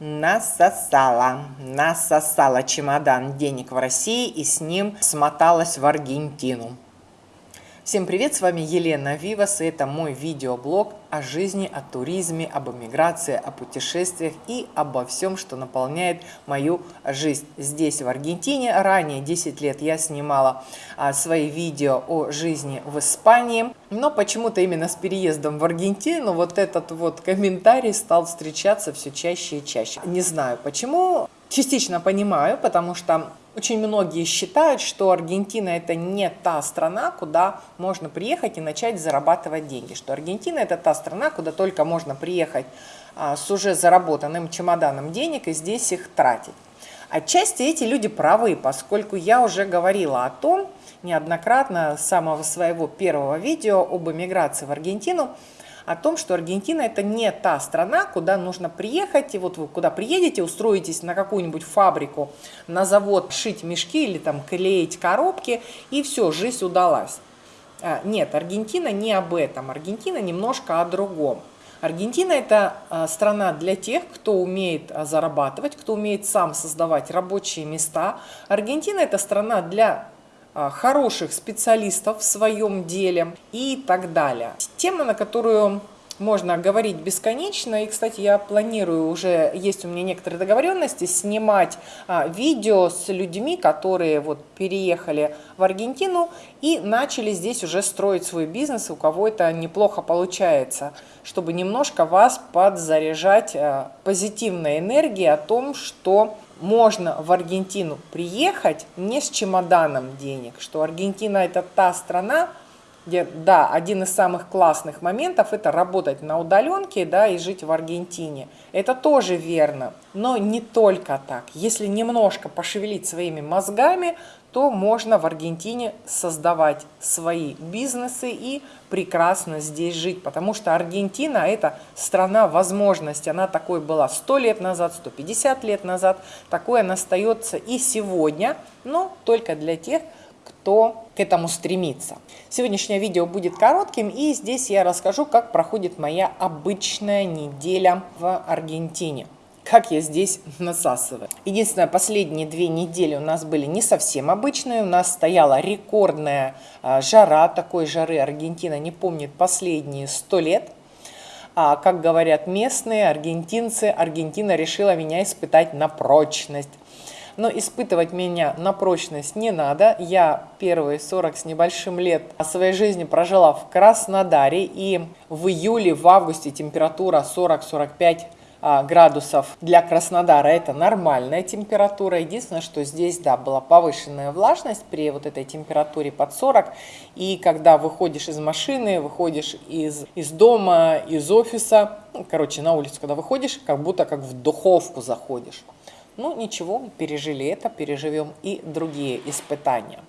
насосала, насосала чемодан денег в России и с ним смоталась в Аргентину. Всем привет, с вами Елена Вивас, и это мой видеоблог о жизни, о туризме, об эмиграции, о путешествиях и обо всем, что наполняет мою жизнь здесь, в Аргентине. Ранее, 10 лет, я снимала а, свои видео о жизни в Испании, но почему-то именно с переездом в Аргентину вот этот вот комментарий стал встречаться все чаще и чаще. Не знаю почему, частично понимаю, потому что очень многие считают, что Аргентина это не та страна, куда можно приехать и начать зарабатывать деньги. Что Аргентина это та страна, куда только можно приехать а, с уже заработанным чемоданом денег и здесь их тратить. Отчасти эти люди правы, поскольку я уже говорила о том неоднократно с самого своего первого видео об эмиграции в Аргентину, о том, что Аргентина это не та страна, куда нужно приехать, и вот вы куда приедете, устроитесь на какую-нибудь фабрику, на завод шить мешки или там клеить коробки, и все, жизнь удалась. А, нет, Аргентина не об этом, Аргентина немножко о другом. Аргентина – это а, страна для тех, кто умеет а, зарабатывать, кто умеет сам создавать рабочие места. Аргентина – это страна для хороших специалистов в своем деле и так далее. Тема, на которую можно говорить бесконечно. И, кстати, я планирую уже, есть у меня некоторые договоренности, снимать а, видео с людьми, которые вот переехали в Аргентину и начали здесь уже строить свой бизнес, у кого это неплохо получается, чтобы немножко вас подзаряжать а, позитивной энергией о том, что можно в Аргентину приехать не с чемоданом денег, что Аргентина это та страна, где, да, один из самых классных моментов это работать на удаленке, да, и жить в Аргентине. Это тоже верно, но не только так. Если немножко пошевелить своими мозгами, то можно в Аргентине создавать свои бизнесы и прекрасно здесь жить, потому что Аргентина – это страна возможностей. Она такой была 100 лет назад, 150 лет назад, такой она остается и сегодня, но только для тех, кто к этому стремится. Сегодняшнее видео будет коротким, и здесь я расскажу, как проходит моя обычная неделя в Аргентине как я здесь насасываю. Единственное, последние две недели у нас были не совсем обычные. У нас стояла рекордная а, жара, такой жары Аргентина не помнит последние сто лет. А, как говорят местные аргентинцы, Аргентина решила меня испытать на прочность. Но испытывать меня на прочность не надо. Я первые 40 с небольшим лет своей жизни прожила в Краснодаре. И в июле, в августе температура 40-45 а, градусов для Краснодара это нормальная температура. Единственное, что здесь, да, была повышенная влажность при вот этой температуре под 40. И когда выходишь из машины, выходишь из, из дома, из офиса, ну, короче, на улицу, когда выходишь, как будто как в духовку заходишь. Ну, ничего, пережили это, переживем и другие испытания.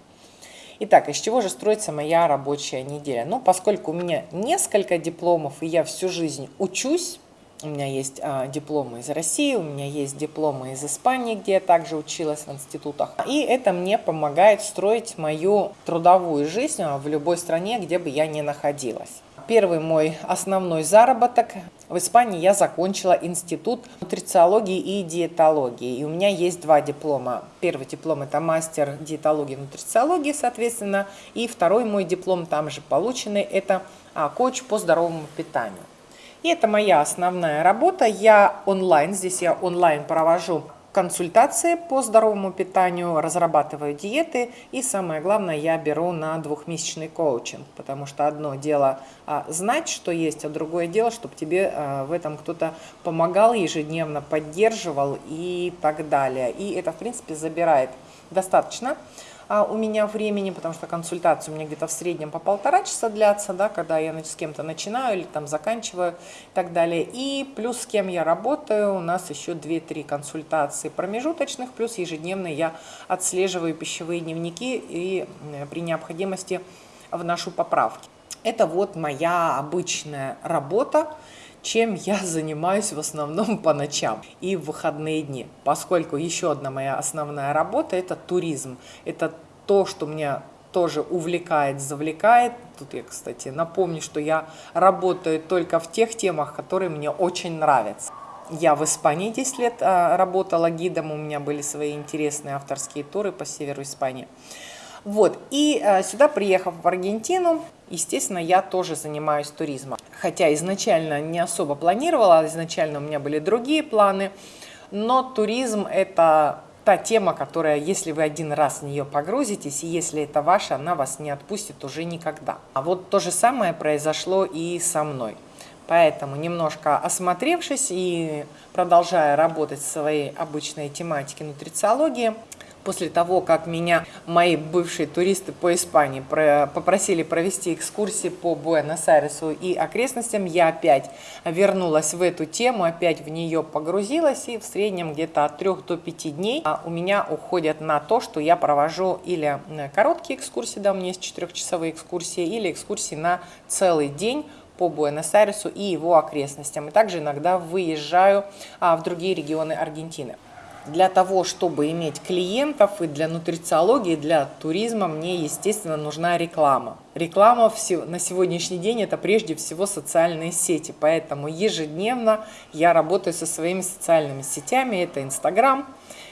Итак, из чего же строится моя рабочая неделя? Ну, поскольку у меня несколько дипломов, и я всю жизнь учусь, у меня есть а, дипломы из России, у меня есть дипломы из Испании, где я также училась в институтах. И это мне помогает строить мою трудовую жизнь а, в любой стране, где бы я ни находилась. Первый мой основной заработок. В Испании я закончила институт нутрициологии и диетологии. И у меня есть два диплома. Первый диплом это мастер диетологии и нутрициологии, соответственно. И второй мой диплом там же полученный, это а, коуч по здоровому питанию. И это моя основная работа. Я онлайн, здесь я онлайн провожу консультации по здоровому питанию, разрабатываю диеты и самое главное, я беру на двухмесячный коучинг, потому что одно дело а, знать, что есть, а другое дело, чтобы тебе а, в этом кто-то помогал, ежедневно поддерживал и так далее. И это, в принципе, забирает достаточно у меня времени, потому что консультация у меня где-то в среднем по полтора часа длятся, да, когда я с кем-то начинаю или там заканчиваю и так далее. И плюс с кем я работаю, у нас еще 2-3 консультации промежуточных, плюс ежедневно я отслеживаю пищевые дневники и при необходимости вношу поправки. Это вот моя обычная работа чем я занимаюсь в основном по ночам и в выходные дни, поскольку еще одна моя основная работа – это туризм. Это то, что меня тоже увлекает, завлекает. Тут я, кстати, напомню, что я работаю только в тех темах, которые мне очень нравятся. Я в Испании 10 лет а, работала гидом, у меня были свои интересные авторские туры по северу Испании. Вот, и а, сюда, приехав в Аргентину, естественно, я тоже занимаюсь туризмом. Хотя изначально не особо планировала, изначально у меня были другие планы, но туризм – это та тема, которая, если вы один раз в нее погрузитесь, и если это ваша, она вас не отпустит уже никогда. А вот то же самое произошло и со мной. Поэтому, немножко осмотревшись и продолжая работать в своей обычной тематике нутрициологии, после того, как меня мои бывшие туристы по Испании попросили провести экскурсии по Буэнос-Айресу и окрестностям, я опять вернулась в эту тему, опять в нее погрузилась, и в среднем где-то от 3 до 5 дней а, у меня уходят на то, что я провожу или короткие экскурсии, да, у меня есть 4-часовые экскурсии, или экскурсии на целый день по Буэнос-Айресу и его окрестностям. И также иногда выезжаю а, в другие регионы Аргентины. Для того, чтобы иметь клиентов и для нутрициологии, для туризма мне, естественно, нужна реклама. Реклама на сегодняшний день – это прежде всего социальные сети, поэтому ежедневно я работаю со своими социальными сетями. Это Инстаграм,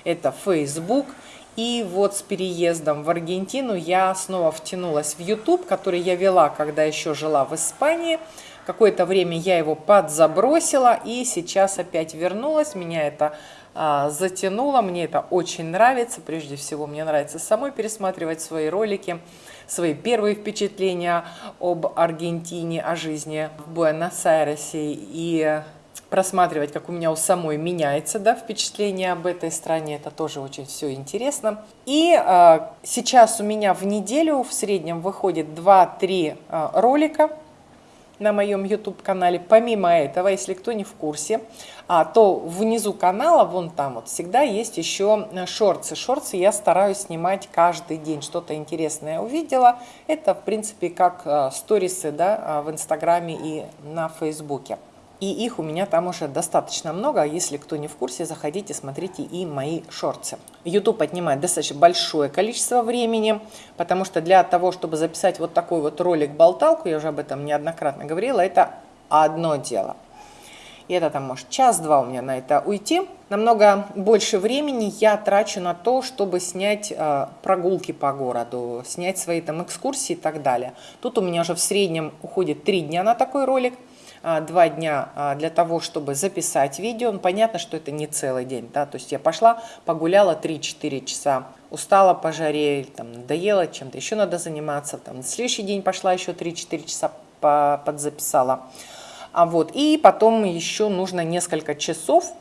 это Фейсбук – и вот с переездом в Аргентину я снова втянулась в YouTube, который я вела, когда еще жила в Испании. Какое-то время я его подзабросила и сейчас опять вернулась. Меня это затянуло, мне это очень нравится. Прежде всего, мне нравится самой пересматривать свои ролики, свои первые впечатления об Аргентине, о жизни в Буэнос-Айресе и просматривать, как у меня у самой меняется да, впечатление об этой стране. Это тоже очень все интересно. И э, сейчас у меня в неделю в среднем выходит 2-3 э, ролика на моем YouTube-канале. Помимо этого, если кто не в курсе, а, то внизу канала, вон там вот, всегда есть еще шорты. Шорты я стараюсь снимать каждый день. Что-то интересное увидела. Это, в принципе, как э, сторисы да, в Инстаграме и на Фейсбуке. И их у меня там уже достаточно много. Если кто не в курсе, заходите, смотрите и мои шорты. YouTube отнимает достаточно большое количество времени, потому что для того, чтобы записать вот такой вот ролик-болталку, я уже об этом неоднократно говорила, это одно дело. И это там может час-два у меня на это уйти. Намного больше времени я трачу на то, чтобы снять э, прогулки по городу, снять свои там экскурсии и так далее. Тут у меня уже в среднем уходит три дня на такой ролик – а, два дня а, для того, чтобы записать видео. Ну, понятно, что это не целый день, да, то есть я пошла, погуляла 3-4 часа, устала по жаре, там, надоело, чем-то еще надо заниматься, там, на следующий день пошла еще 3-4 часа подзаписала. А вот, и потом еще нужно несколько часов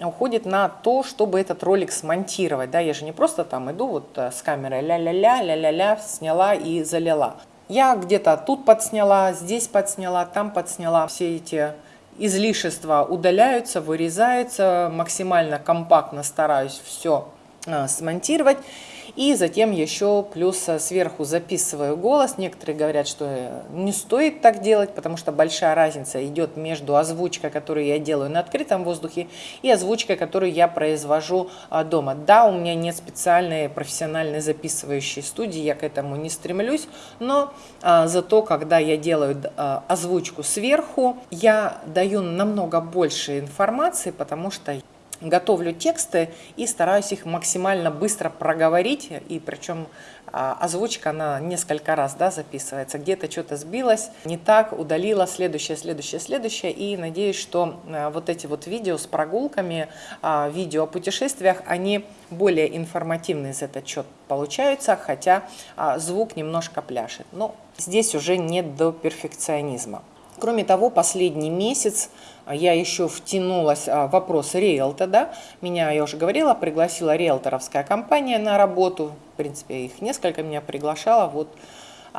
уходит на то, чтобы этот ролик смонтировать. Да, я же не просто там иду вот э, с камерой ля-ля-ля, ля-ля-ля, сняла и залила. Я где-то тут подсняла, здесь подсняла, там подсняла. Все эти излишества удаляются, вырезаются. Максимально компактно стараюсь все а, смонтировать. И затем еще плюс э, сверху записываю голос. Некоторые говорят, что э, не стоит так делать, потому что большая разница идет между озвучкой, которую я делаю на открытом воздухе, и озвучкой, которую я произвожу а, дома. Да, у меня нет специальной профессиональной записывающей студии, я к этому не стремлюсь, но зато, когда я делаю озвучку сверху, я даю намного больше информации, потому что готовлю тексты и стараюсь их максимально быстро проговорить, и причем а, озвучка, она несколько раз да, записывается, где-то что-то сбилось, не так, удалила, следующее, следующее, следующее, и надеюсь, что а, вот эти вот видео с прогулками, а, видео о путешествиях, они более информативные за этот счет получаются, хотя звук немножко пляшет, но здесь уже не до перфекционизма. Кроме того, последний месяц а, я еще втянулась а, в вопрос риэлта, да, меня, я уже говорила, пригласила риэлторовская компания на работу, в принципе, их несколько меня приглашала, вот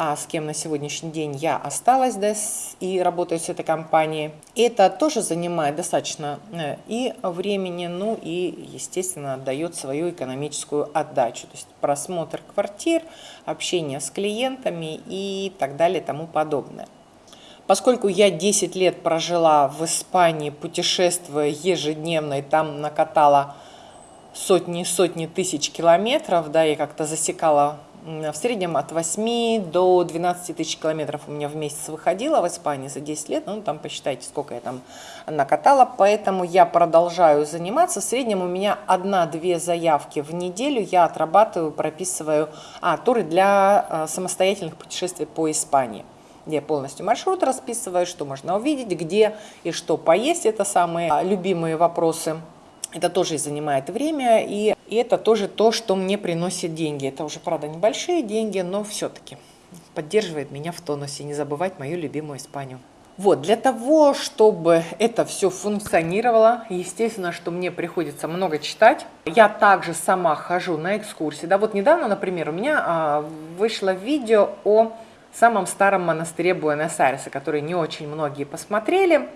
а с кем на сегодняшний день я осталась да, и работаю с этой компанией. Это тоже занимает достаточно э, и времени, ну и, естественно, дает свою экономическую отдачу. То есть просмотр квартир, общение с клиентами и так далее тому подобное. Поскольку я 10 лет прожила в Испании, путешествуя ежедневно, и там накатала сотни и сотни тысяч километров, да, я как-то засекала в среднем от 8 до 12 тысяч километров у меня в месяц выходило в Испании за 10 лет. Ну, там посчитайте, сколько я там накатала. Поэтому я продолжаю заниматься. В среднем у меня одна-две заявки в неделю я отрабатываю, прописываю а, туры для а, самостоятельных путешествий по Испании я полностью маршрут расписываю, что можно увидеть, где и что поесть. Это самые а, любимые вопросы. Это тоже занимает время, и, и это тоже то, что мне приносит деньги. Это уже, правда, небольшие деньги, но все-таки поддерживает меня в тонусе. Не забывать мою любимую Испанию. Вот, для того, чтобы это все функционировало, естественно, что мне приходится много читать. Я также сама хожу на экскурсии. Да, вот недавно, например, у меня а, вышло видео о самом старом монастыре Буэнос-Айреса, который не очень многие посмотрели.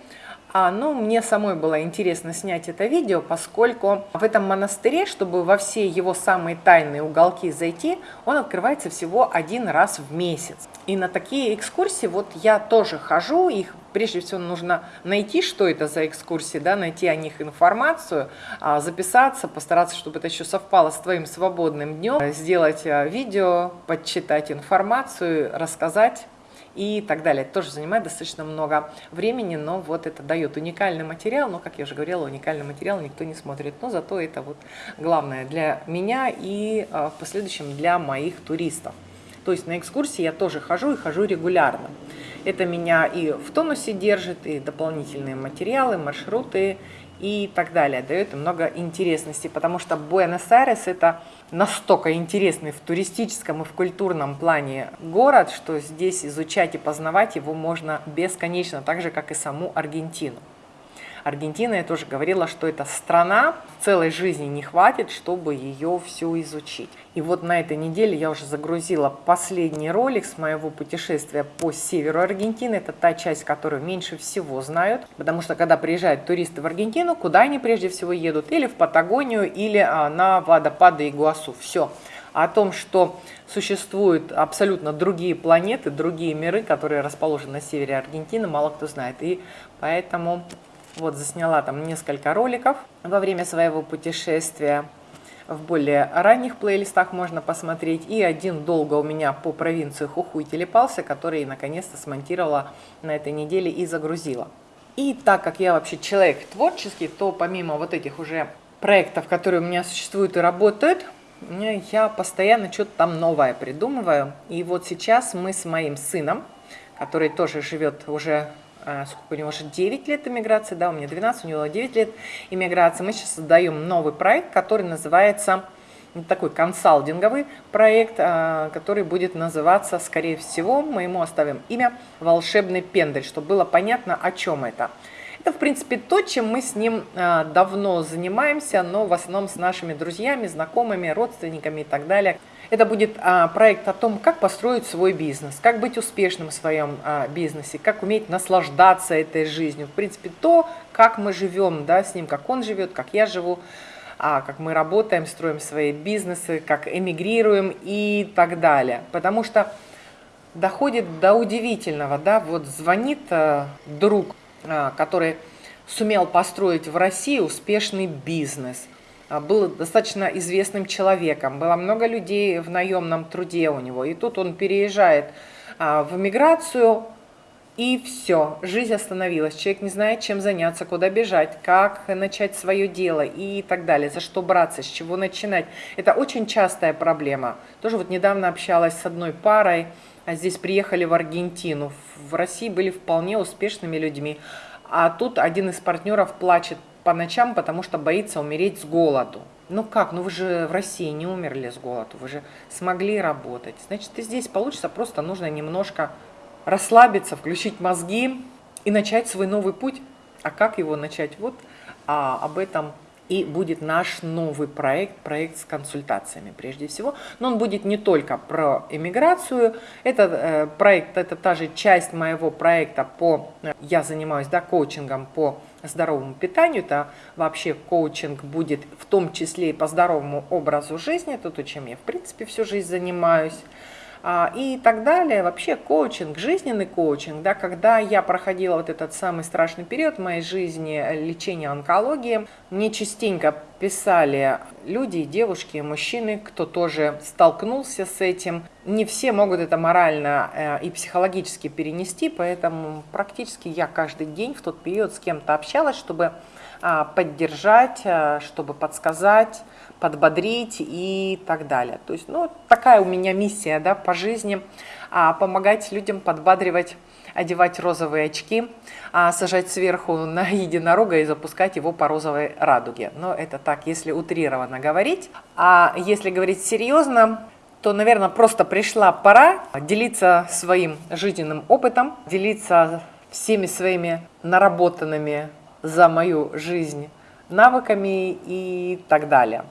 А, ну, мне самой было интересно снять это видео, поскольку в этом монастыре, чтобы во все его самые тайные уголки зайти, он открывается всего один раз в месяц. И на такие экскурсии вот я тоже хожу, их прежде всего нужно найти, что это за экскурсии, да, найти о них информацию, а, записаться, постараться, чтобы это еще совпало с твоим свободным днем, сделать а, видео, подчитать информацию, рассказать и так далее. Это тоже занимает достаточно много времени, но вот это дает уникальный материал, но, как я уже говорила, уникальный материал никто не смотрит, но зато это вот главное для меня и а, в последующем для моих туристов. То есть на экскурсии я тоже хожу и хожу регулярно. Это меня и в тонусе держит, и дополнительные материалы, маршруты, и так далее. Дает много интересности, потому что Буэнос-Айрес это настолько интересный в туристическом и в культурном плане город, что здесь изучать и познавать его можно бесконечно, так же, как и саму Аргентину. Аргентина, я тоже говорила, что это страна, целой жизни не хватит, чтобы ее всю изучить. И вот на этой неделе я уже загрузила последний ролик с моего путешествия по северу Аргентины. Это та часть, которую меньше всего знают, потому что когда приезжают туристы в Аргентину, куда они прежде всего едут? Или в Патагонию, или а, на водопады Игуасу. Все о том, что существуют абсолютно другие планеты, другие миры, которые расположены на севере Аргентины, мало кто знает. И поэтому вот засняла там несколько роликов во время своего путешествия. В более ранних плейлистах можно посмотреть. И один долго у меня по провинции Хухуй телепался, который наконец-то смонтировала на этой неделе и загрузила. И так как я вообще человек творческий, то помимо вот этих уже проектов, которые у меня существуют и работают, я постоянно что-то там новое придумываю. И вот сейчас мы с моим сыном, который тоже живет уже сколько у него уже 9 лет иммиграции, да, у меня 12, у него 9 лет иммиграции. Мы сейчас создаем новый проект, который называется, ну, такой консалтинговый проект, а, который будет называться, скорее всего, мы ему оставим имя «Волшебный пендель», чтобы было понятно, о чем это. Это, в принципе, то, чем мы с ним а, давно занимаемся, но в основном с нашими друзьями, знакомыми, родственниками и так далее. Это будет а, проект о том, как построить свой бизнес, как быть успешным в своем а, бизнесе, как уметь наслаждаться этой жизнью. В принципе, то, как мы живем да, с ним, как он живет, как я живу, а, как мы работаем, строим свои бизнесы, как эмигрируем и так далее. Потому что доходит до удивительного, да, вот звонит друг, который сумел построить в России успешный бизнес – был достаточно известным человеком, было много людей в наемном труде у него. И тут он переезжает а, в эмиграцию, и все, жизнь остановилась. Человек не знает, чем заняться, куда бежать, как начать свое дело и так далее, за что браться, с чего начинать. Это очень частая проблема. Тоже вот недавно общалась с одной парой, а здесь приехали в Аргентину. В России были вполне успешными людьми. А тут один из партнеров плачет по ночам, потому что боится умереть с голоду. Ну как, ну вы же в России не умерли с голоду, вы же смогли работать. Значит, и здесь получится, просто нужно немножко расслабиться, включить мозги и начать свой новый путь. А как его начать? Вот а, об этом и будет наш новый проект, проект с консультациями прежде всего. Но он будет не только про эмиграцию. Это э, проект, это та же часть моего проекта по, э, я занимаюсь да, коучингом по здоровому питанию. Это вообще коучинг будет в том числе и по здоровому образу жизни. Это то, чем я в принципе всю жизнь занимаюсь. А, и так далее. Вообще коучинг, жизненный коучинг, да, когда я проходила вот этот самый страшный период в моей жизни, э, лечения онкологии, мне частенько писали люди, девушки, мужчины, кто тоже столкнулся с этим. Не все могут это морально э, и психологически перенести, поэтому практически я каждый день в тот период с кем-то общалась, чтобы а, поддержать, э, чтобы подсказать, подбодрить и так далее. То есть, ну, такая у меня миссия, да, по жизни, а, помогать людям подбадривать, одевать розовые очки, а, сажать сверху на единорога и запускать его по розовой радуге. Но это так, если утрированно говорить. А если говорить серьезно, то, наверное, просто пришла пора делиться своим жизненным опытом, делиться всеми своими наработанными за мою жизнь навыками и так далее.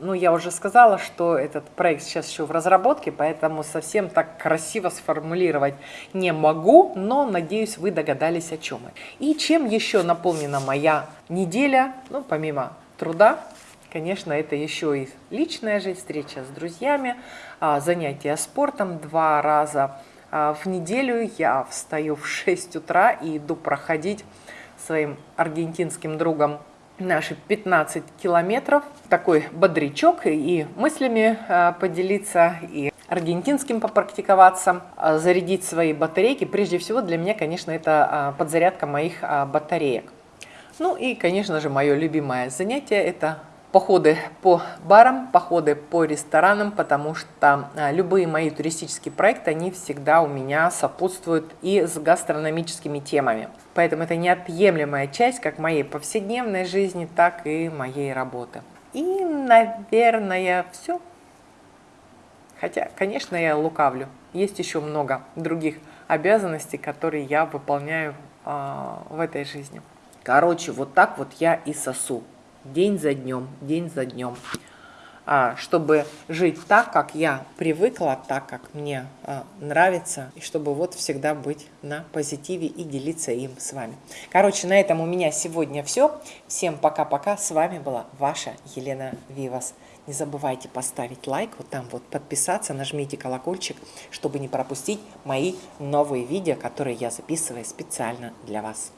Ну, я уже сказала, что этот проект сейчас еще в разработке, поэтому совсем так красиво сформулировать не могу, но надеюсь, вы догадались, о чем я. И чем еще наполнена моя неделя, ну, помимо труда, конечно, это еще и личная жизнь, встреча с друзьями, а, занятия спортом два раза а, в неделю. Я встаю в 6 утра и иду проходить своим аргентинским другом наши 15 километров. Такой бодрячок и мыслями э, поделиться, и аргентинским попрактиковаться, э, зарядить свои батарейки. Прежде всего для меня, конечно, это э, подзарядка моих батареек. Ну и, конечно же, мое любимое занятие – это походы по барам, походы по ресторанам, потому что любые мои туристические проекты, они всегда у меня сопутствуют и с гастрономическими темами. Поэтому это неотъемлемая часть как моей повседневной жизни, так и моей работы. И, наверное, все. Хотя, конечно, я лукавлю. Есть еще много других обязанностей, которые я выполняю э, в этой жизни. Короче, вот так вот я и сосу. День за днем, день за днем. А, чтобы жить так, как я привыкла, так, как мне а, нравится, и чтобы вот всегда быть на позитиве и делиться им с вами. Короче, на этом у меня сегодня все. Всем пока-пока. С вами была ваша Елена Вивас. Не забывайте поставить лайк, вот там вот подписаться, нажмите колокольчик, чтобы не пропустить мои новые видео, которые я записываю специально для вас.